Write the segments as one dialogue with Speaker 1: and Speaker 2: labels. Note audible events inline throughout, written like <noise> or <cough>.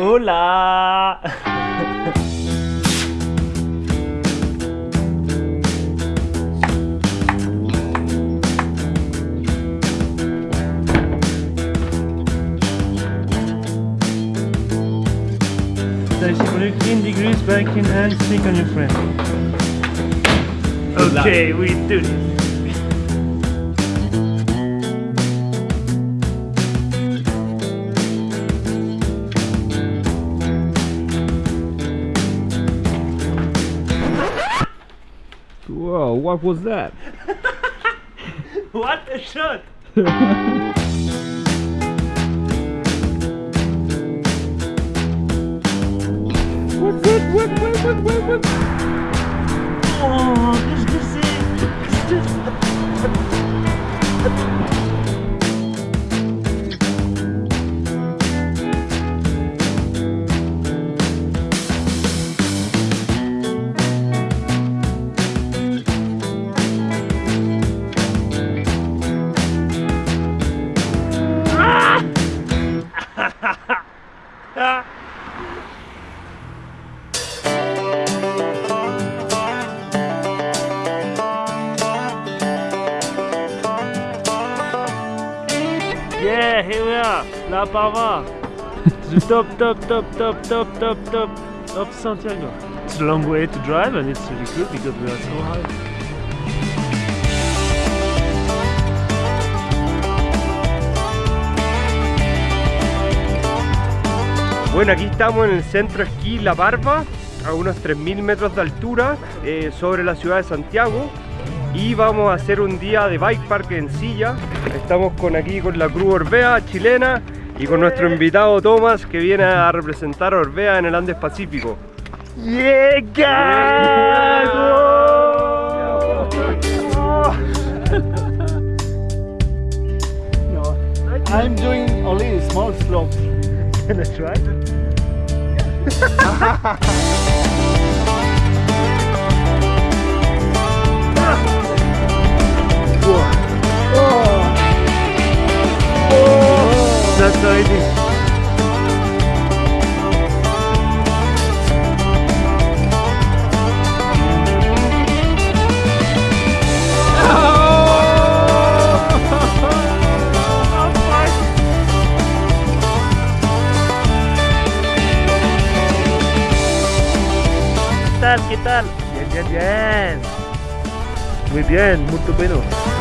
Speaker 1: Hola! Is je product in die grusbak in and stick on your friend. Okay, we do this.
Speaker 2: Whoa, what was that? <laughs>
Speaker 1: What a shot!
Speaker 2: What, what, what, what, what, what, what?
Speaker 1: Oh, qu'est-ce que c'est Qu'est-ce que Yeah, here we are, La Parva. the <laughs> top, top, top, top, top, top, top of Santiago. It's a long way to drive and it's really good because we are so high.
Speaker 3: Bueno, aquí estamos en el centro esquí La Barba, a unos 3.000 metros de altura, eh, sobre la ciudad de Santiago. Y vamos a hacer un día de bike park en silla. Estamos con aquí con la Cruz Orbea chilena y con nuestro invitado Tomás que viene a representar a Orbea en el Andes Pacífico.
Speaker 1: Yeah, guys!
Speaker 4: I'm doing only small slopes.
Speaker 1: Can I try? Is. ¿Qué tal? ¿Qué tal? Bien. Muy bien, bueno.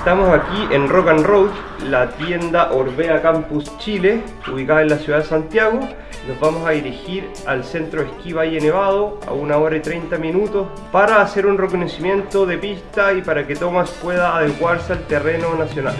Speaker 3: Estamos aquí en Rock and Road, la tienda Orbea Campus Chile, ubicada en la ciudad de Santiago. Nos vamos a dirigir al centro de esquí Valle Nevado a una hora y 30 minutos para hacer un reconocimiento de pista y para que Thomas pueda adecuarse al terreno nacional.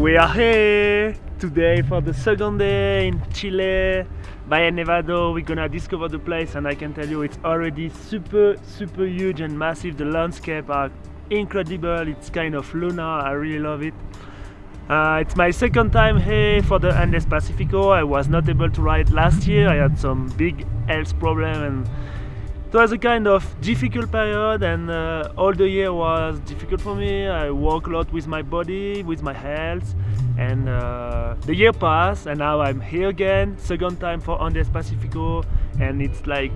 Speaker 1: We are here today for the second day in Chile, Valle Nevado. We're gonna discover the place, and I can tell you it's already super, super huge and massive. The landscape are incredible. It's kind of lunar. I really love it. Uh, it's my second time here for the Andes Pacifico. I was not able to ride last year. I had some big health problem and it was a kind of difficult period and uh, all the year was difficult for me. I work a lot with my body with my health and uh, the year passed and now i'm here again second time for andes pacifico and it's like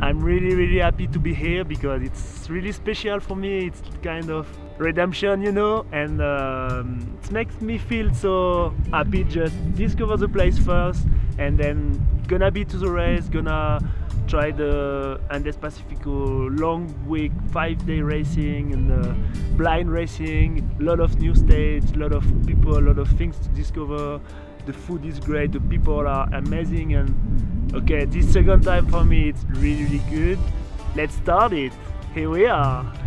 Speaker 1: i'm really really happy to be here because it's really special for me. It's kind of redemption you know and um, it makes me feel so happy. Just discover the place first and then gonna be to the race gonna try the Andes Pacifico long week, five day racing and uh, blind racing, a lot of new stage, a lot of people, a lot of things to discover. The food is great, the people are amazing and okay, this second time for me it's really really good. Let's start it. Here we are.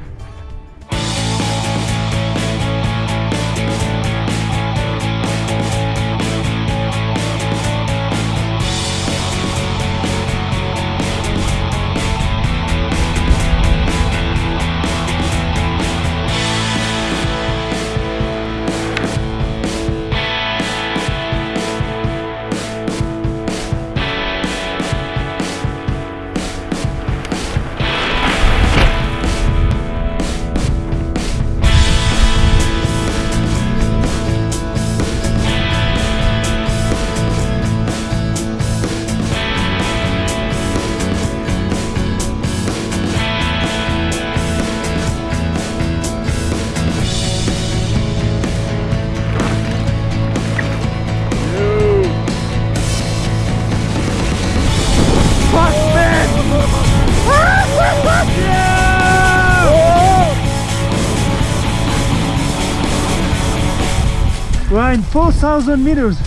Speaker 1: 4,000 meters.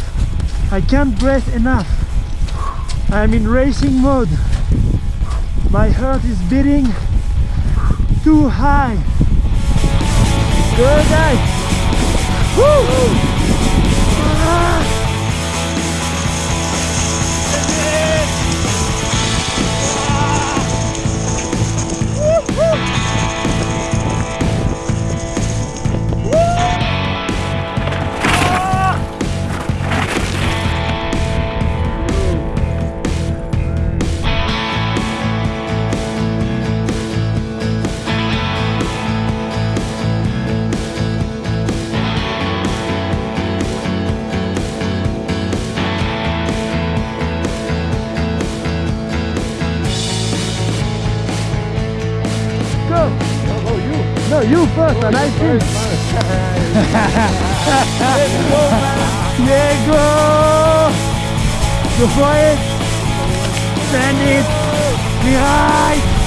Speaker 1: I can't breathe enough. I'm in racing mode. My heart is beating too high. Good guys. Woo! You first and I think. <laughs> Diego! Go for it! Send it! Yeah!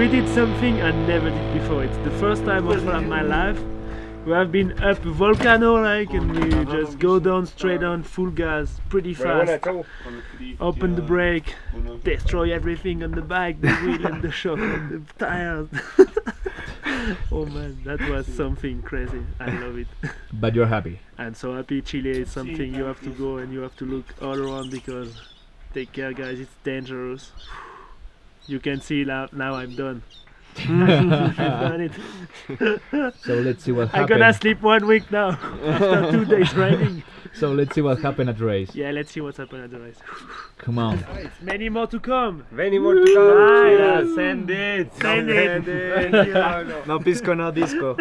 Speaker 1: We did something I never did before. It's the first time of my life. We have been up a volcano like and we just go down straight on full gas pretty fast. Open the brake, destroy everything on the bike, the <laughs> wheel and the shock and the tires. <laughs> oh man, that was something crazy. I love it. <laughs>
Speaker 2: But you're happy.
Speaker 1: I'm so happy Chile is something you have to go and you have to look all around because take care guys, it's dangerous. You can see now, now I'm done. <laughs> <laughs> I've done it. <laughs>
Speaker 2: So let's see what
Speaker 1: I'm gonna sleep one week now after two days riding.
Speaker 2: So let's see what happened at the race.
Speaker 1: Yeah, let's see what's happened at the race.
Speaker 2: Come on.
Speaker 1: Many more to come.
Speaker 3: Many more to come.
Speaker 1: Bye.
Speaker 3: Cheers.
Speaker 5: Send it.
Speaker 1: Send it.
Speaker 3: Send it.
Speaker 5: No pisco, no disco.